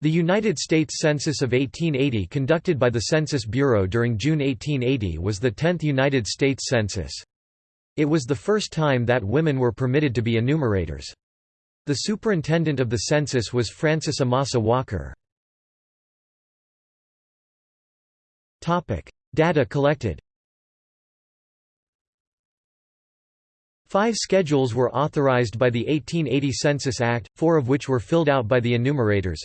The United States Census of 1880 conducted by the Census Bureau during June 1880 was the 10th United States Census. It was the first time that women were permitted to be enumerators. The superintendent of the census was Francis Amasa Walker. Data collected Five schedules were authorized by the 1880 Census Act, four of which were filled out by the enumerators.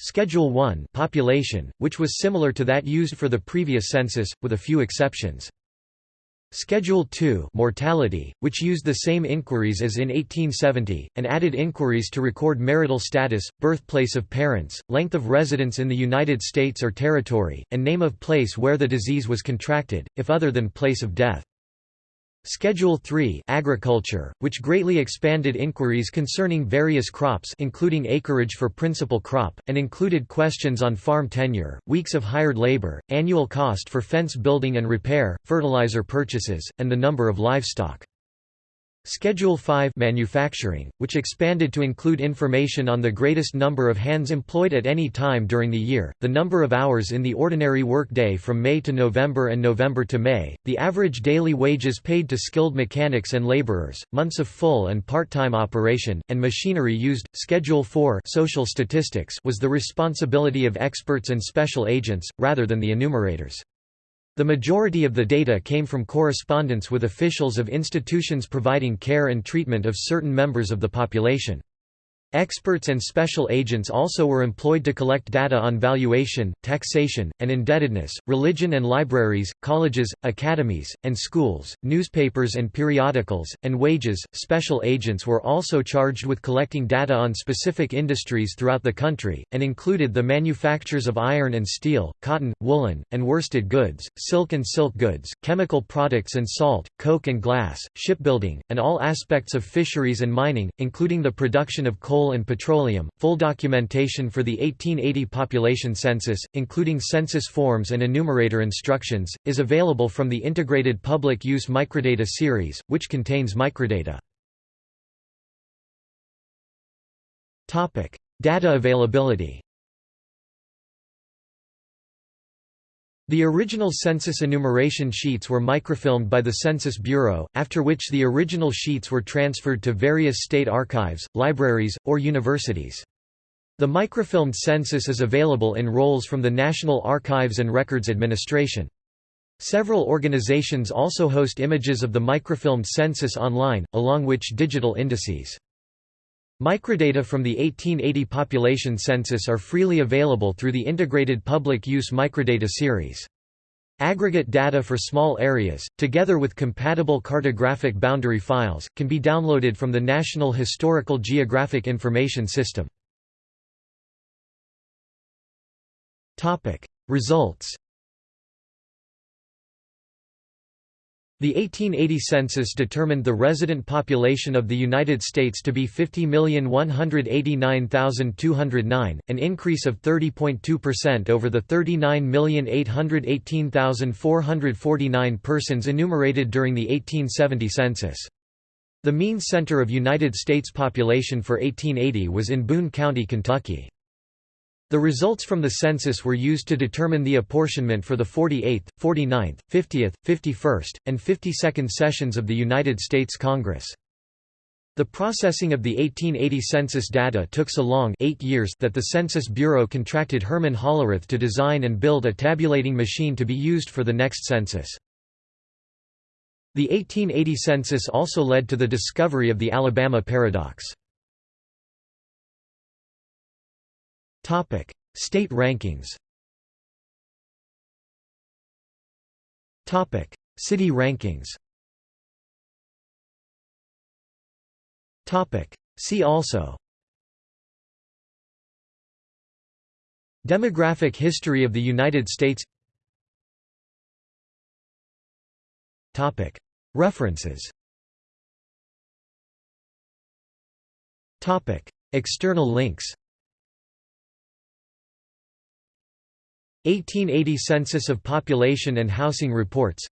Schedule 1 population, which was similar to that used for the previous census, with a few exceptions. Schedule 2 mortality, which used the same inquiries as in 1870, and added inquiries to record marital status, birthplace of parents, length of residence in the United States or territory, and name of place where the disease was contracted, if other than place of death. Schedule 3 Agriculture, which greatly expanded inquiries concerning various crops including acreage for principal crop, and included questions on farm tenure, weeks of hired labor, annual cost for fence building and repair, fertilizer purchases, and the number of livestock. Schedule 5 Manufacturing, which expanded to include information on the greatest number of hands employed at any time during the year, the number of hours in the ordinary work day from May to November and November to May, the average daily wages paid to skilled mechanics and laborers, months of full and part-time operation, and machinery used. Schedule 4 Social Statistics was the responsibility of experts and special agents, rather than the enumerators. The majority of the data came from correspondence with officials of institutions providing care and treatment of certain members of the population. Experts and special agents also were employed to collect data on valuation, taxation, and indebtedness, religion and libraries, colleges, academies, and schools, newspapers and periodicals, and wages. Special agents were also charged with collecting data on specific industries throughout the country, and included the manufactures of iron and steel, cotton, woolen, and worsted goods, silk and silk goods, chemical products and salt, coke and glass, shipbuilding, and all aspects of fisheries and mining, including the production of coal coal and petroleum. Full documentation for the 1880 population census, including census forms and enumerator instructions, is available from the Integrated Public Use Microdata series, which contains microdata. Topic: Data availability. The original census enumeration sheets were microfilmed by the Census Bureau, after which the original sheets were transferred to various state archives, libraries, or universities. The microfilmed census is available in rolls from the National Archives and Records Administration. Several organizations also host images of the microfilmed census online, along which digital indices. Microdata from the 1880 population census are freely available through the Integrated Public Use Microdata series. Aggregate data for small areas, together with compatible cartographic boundary files, can be downloaded from the National Historical Geographic Information System. Results The 1880 census determined the resident population of the United States to be 50,189,209, an increase of 30.2% over the 39,818,449 persons enumerated during the 1870 census. The mean center of United States population for 1880 was in Boone County, Kentucky. The results from the census were used to determine the apportionment for the 48th, 49th, 50th, 51st, and 52nd sessions of the United States Congress. The processing of the 1880 census data took so long eight years that the Census Bureau contracted Herman Hollerith to design and build a tabulating machine to be used for the next census. The 1880 census also led to the discovery of the Alabama paradox. Topic: State rankings. Topic: City rankings. Topic: See also. Demographic history of the United States. Topic: References. Topic: External links. 1880 Census of Population and Housing Reports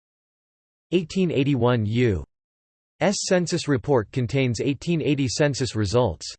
1881 U.S. Census Report contains 1880 census results